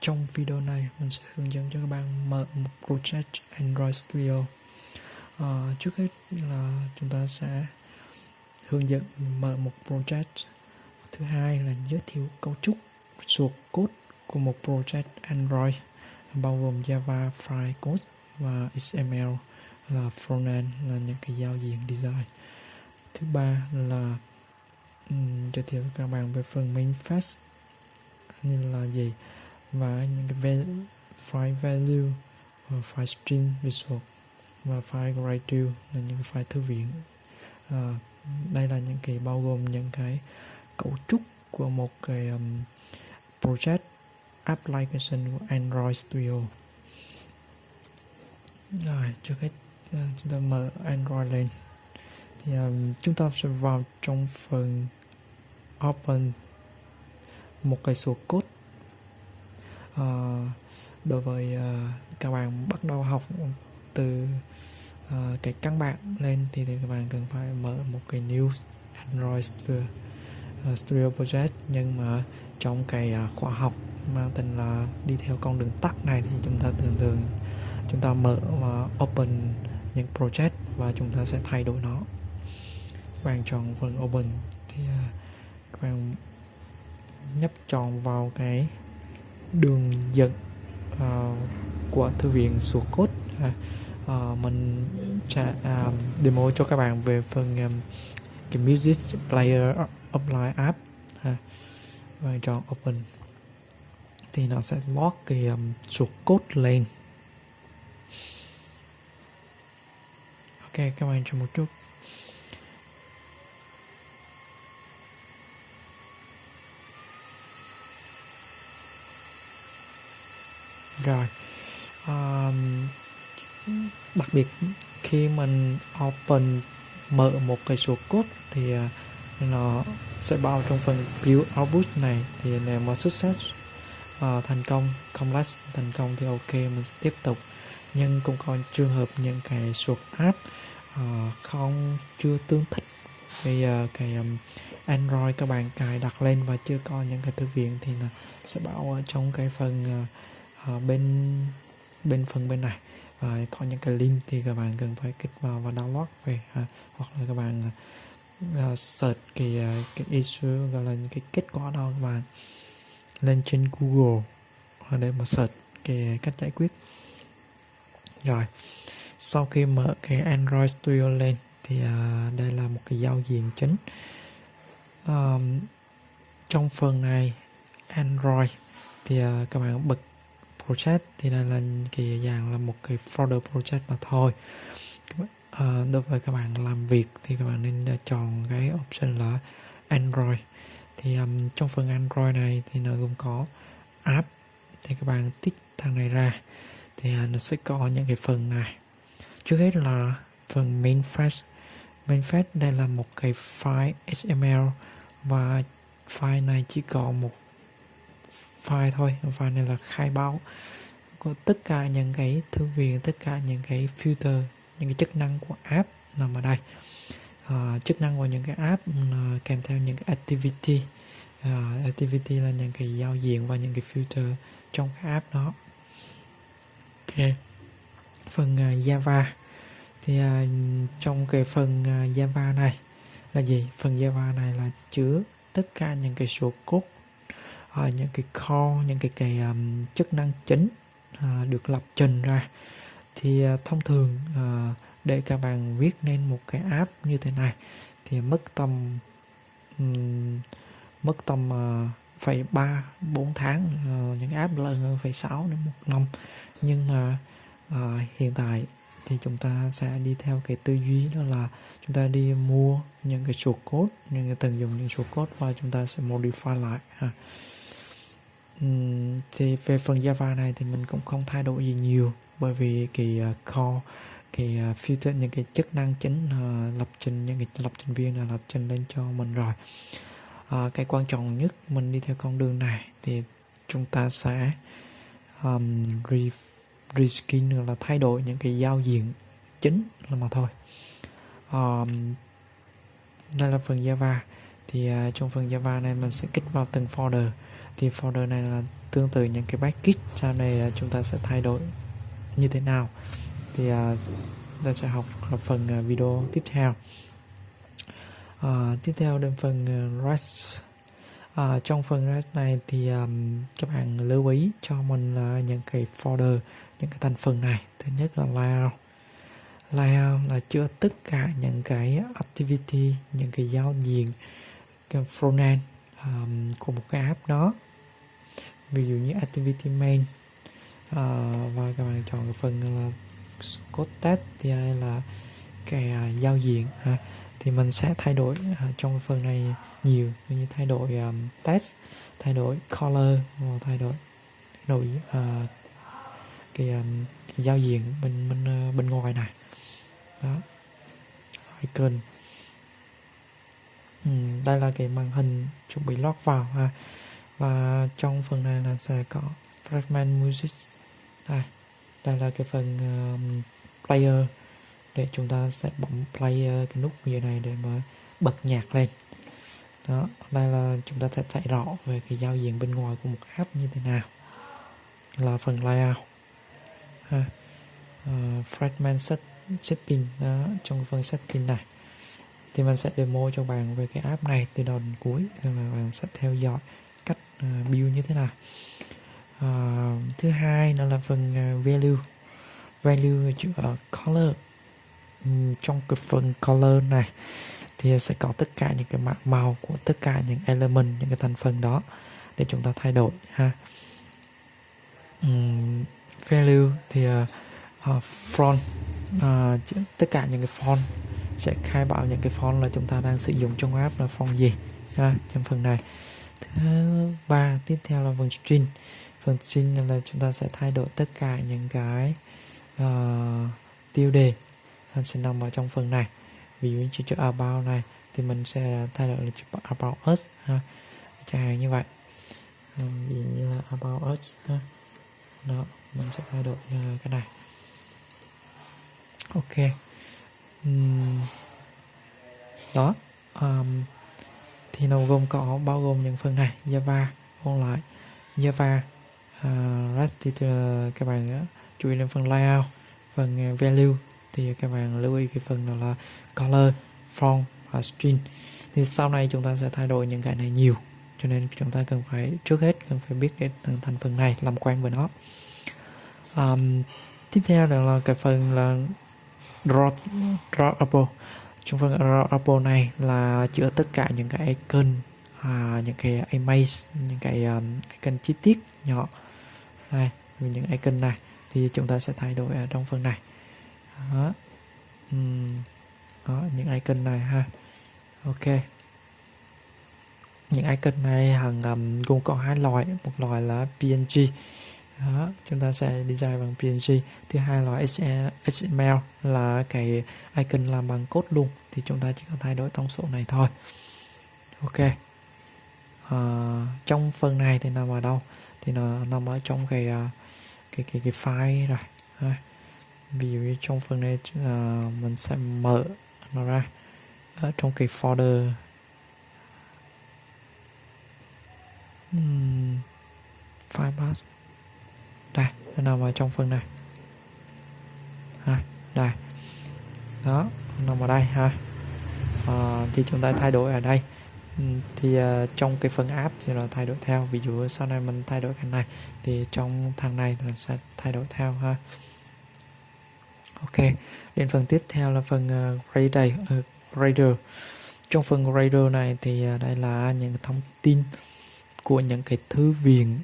trong video này mình sẽ hướng dẫn cho các bạn mở một project Android Studio. À, trước hết là chúng ta sẽ hướng dẫn mở một project. Thứ hai là giới thiệu cấu trúc source code của một project Android bao gồm Java file code và XML là frontend là những cái giao diện design. Thứ ba là um, giới thiệu các bạn về phần main fast như là gì? Và những cái file value và file string visual và file write là những file thư viện. À, đây là những cái bao gồm những cái cấu trúc của một cái um, project application của Android Studio. Rồi trước hết uh, chúng ta mở Android lên. Thì um, chúng ta sẽ vào trong phần open một cái số code uh, đối với uh, các bạn bắt đầu học từ uh, cái căn bản lên thì, thì các bạn cần phải mở một cái new Android Studio, uh, Studio Project. Nhưng mà trong cái uh, khóa học mang tên là đi theo con đường tắt này thì chúng ta thường thường chúng ta mở và open những project và chúng ta sẽ thay đổi nó. Các bạn chọn phần open thì uh, các bạn nhấp chọn vào cái đường dẫn uh, của thư viện sụt cốt. Uh, uh, mình sẽ uh, à, demo cho các bạn về phần um, cái music player apply app ha. và chọn open. Thì nó sẽ lock cái um, số code lên. Ok các bạn chờ một chút. Rồi. À, đặc biệt khi mình open mở một cái số code thì à, nó sẽ bao trong phần build output này. Thì nếu mà success uh, thành công complex thành công thì ok mình sẽ tiếp tục. Nhưng cũng có trường hợp những cái số app uh, không chưa tương thích bây giờ cái um, Android các bạn cài đặt lên và chưa có những cái thư viện thì là sẽ bảo ở trong cái phần uh, uh, bên bên phần bên này. Và có những cái link thì các bạn cần phải kích vào và download về ha. hoặc là các bạn uh, search cái uh, cái issue gọi là những cái kết quả đó các bạn lên trên Google để mà search cái cách giải quyết. Rồi sau khi mở cái Android Studio lên thì uh, đây là một cái giao diện chính. Um, trong phần này Android thì uh, các bạn bật project thì đây là kỳ dạng là một cái folder project mà thôi. À, đối với các bạn làm việc thì các bạn nên ờ, chọn cái option là Android. Thì um, trong phần Android này thì nó gồm có app thì các bạn tích thằng này ra thì uh, nó sẽ có những cái phần này. Trước hết là phần main flash main flash đây là một cái file XML và file này chỉ có một file thôi file này là khai báo có tất cả những cái thư viện tất cả những cái filter những cái chức năng của app nằm ở đây. À, chức năng của những cái app uh, kèm theo những cái activity. À, activity là những cái giao diện và những cái filter trong cái app đó. Ok. Phần uh, Java. Thì uh, trong cái phần uh, Java này là gì? Phần Java này là chứa tất cả những cái số code uh, những cái core những cái cái um, chức năng chính uh, được lập trình ra. Thì uh, thông thường uh, để các bạn viết nên một cái app như thế này thì mất tầm um, mất tầm uh, phải ba bốn tháng uh, những app lớn hơn phải sáu đến một năm. Nhưng mà uh, hiện tại thì chúng ta sẽ đi theo cái tư duy đó là chúng ta đi mua những cái số code những cái tận dụng những số code và chúng ta sẽ modify lại ha thì về phần Java này thì mình cũng không thay đổi gì nhiều bởi vì cái uh, core cái ờ, uh, filter những cái chức năng chính uh, lập trình những cái lập trình viên là lập trình lên cho mình rồi. Uh, cái quan trọng nhất mình đi theo con đường này thì chúng ta sẽ um, re, reskin là thay đổi những cái giao diện chính là mà thôi. Um, đây là phần Java. Thì uh, trong phần Java này mình sẽ kích vào từng folder thì folder này là tương tự những cái package sau này uh, chúng ta sẽ thay đổi như thế nào. Thì uh, ta sẽ học ở phần uh, video tiếp theo. Uh, tiếp theo đến phần uh, REST uh, trong phần REST này thì um, các bạn lưu ý cho mình là những cái folder những cái thành phần này. Thứ nhất là layout. Layout là chứa tất cả những cái activity những cái giao diện cái frontend um, của một cái app đó ví dụ như activity main uh, và các bạn chọn cái phần là code test thì hay là cái uh, à, giao diện ha. Thì mình sẽ thay đổi uh, trong phần này nhiều như thay đổi um, test thay đổi color và thay đổi đổi uh, cái, um, cái giao diện bên bên uh, bên ngoài này. Đó. Icon. Ừ, đây là cái màn hình chuẩn bị lót vào ha và trong phần này là sẽ có fragment music. Đây đây là cái phần um, player để chúng ta sẽ bấm play cái nút như này để mà bật nhạc lên. Đó đây là chúng ta sẽ thấy rõ về cái giao diện bên ngoài của một app như thế nào. Là phần layout. Ha. Ờ, uh, fragment set, setting đó trong phần setting này. Thì mình sẽ demo cho bạn về cái app này từ đầu đến cuối là bạn sẽ theo dõi. Ờ, build như thế nào? Uh, thứ hai nó là phần ờ, value. Value chữ ở color. Um, trong cái phần color này thì sẽ có tất cả những cái mạng màu của tất cả những element những cái thành phần đó để chúng ta thay đổi ha. Um, value thì uh, uh, font uh, tất cả những cái font sẽ khai báo những cái font là chúng ta đang sử dụng trong app là font gì ha, trong phần này thứ ba tiếp theo là phần string phần string là chúng ta sẽ thay đổi tất cả những cái uh, tiêu đề. Sẽ nằm ở trong phần này. Ví dụ như chữ about này thì mình sẽ thay đổi là chữ about us ha. Chẳng hạn như vậy. Ờ, ví dụ như là about us ha. Đó mình sẽ thay đổi uh, cái này. Ok. Um, đó. Um, thì nó gồm có bao gồm những phần này Java online lại. Java uh, REST thì các bạn uh, chú ý đến phần layout phần uh, value. Thì các bạn lưu ý cái phần đó là color font và string. Thì sau này chúng ta sẽ thay đổi những cái này nhiều cho nên chúng ta cần phải trước hết cần phải biết đến từng thành phần này làm quen với nó. Um, tiếp theo đó là cái phần là draw drawable trong phần apple này là chứa tất cả những cái icon à, những cái image những cái um, icon chi tiết nhỏ. Đây những icon này thì chúng ta sẽ thay đổi ở trong phần này. Đó, uhm. đó những icon này ha. Ok. Những icon này hàng um, gồm có hai loại. Một loại là png đó, chúng ta sẽ design bằng png thứ hai loại html e- là cái icon làm bằng code luôn thì chúng ta chỉ cần thay đổi thông số này thôi. Ok. À, trong phần này thì nằm ở đâu? Thì nó nằm ở trong cái ờ, cái cái cái file rồi. Ha. ví dụ như trong phần này à, mình sẽ mở nó ra. Ở trong cái folder. Hmm, file pass. Đây nó nằm ở trong phần này. Ha đây. Đó nằm ở đây ha. À, thì chúng ta thay đổi ở đây. Ừ, thì uh, trong cái phần app thì nó thay đổi theo. Ví dụ sau này mình thay đổi cái này thì trong thằng này là sẽ thay đổi theo ha. Ok đến phần tiếp theo là phần ờ, uh, grader uh, grader trong phần grader này thì uh, đây là những thông tin của những cái thư viện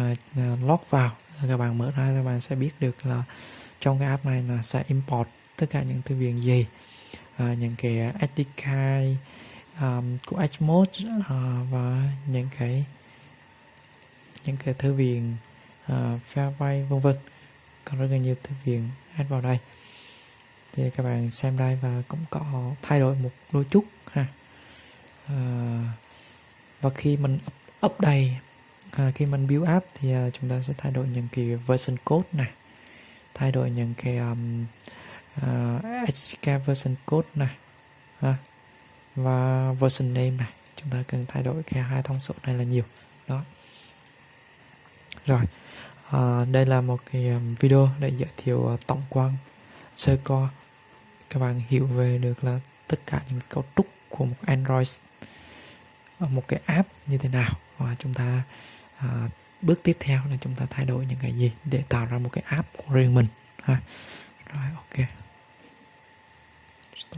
uh, log vào. Các bạn mở ra các bạn sẽ biết được là trong cái app này là sẽ import tất cả những thư viện gì. À, những cái SDK um, của Xmode uh, ờ, và những cái những cái thư viện uh, ờ, Fairway vân vân. Còn rất là nhiều thư viện add vào đây. Thì các bạn xem đây và cũng có thay đổi một đôi chút ha. Uh, và khi mình up, update uh, khi mình build app thì uh, chúng ta sẽ thay đổi những cái version code này. Thay đổi những cái um, À, uh, SDK version code này ha. và version name này. Chúng ta cần thay đổi cái hai thông số này là nhiều. Đó. Rồi à, đây là một cái um, video để giới thiệu à, tổng quan sơ qua các bạn hiểu về được là tất cả những cấu trúc của một Android một cái app như thế nào. Và chúng ta à, bước tiếp theo là chúng ta thay đổi những cái gì để tạo ra một cái app của riêng mình ha. Rồi ok. Что?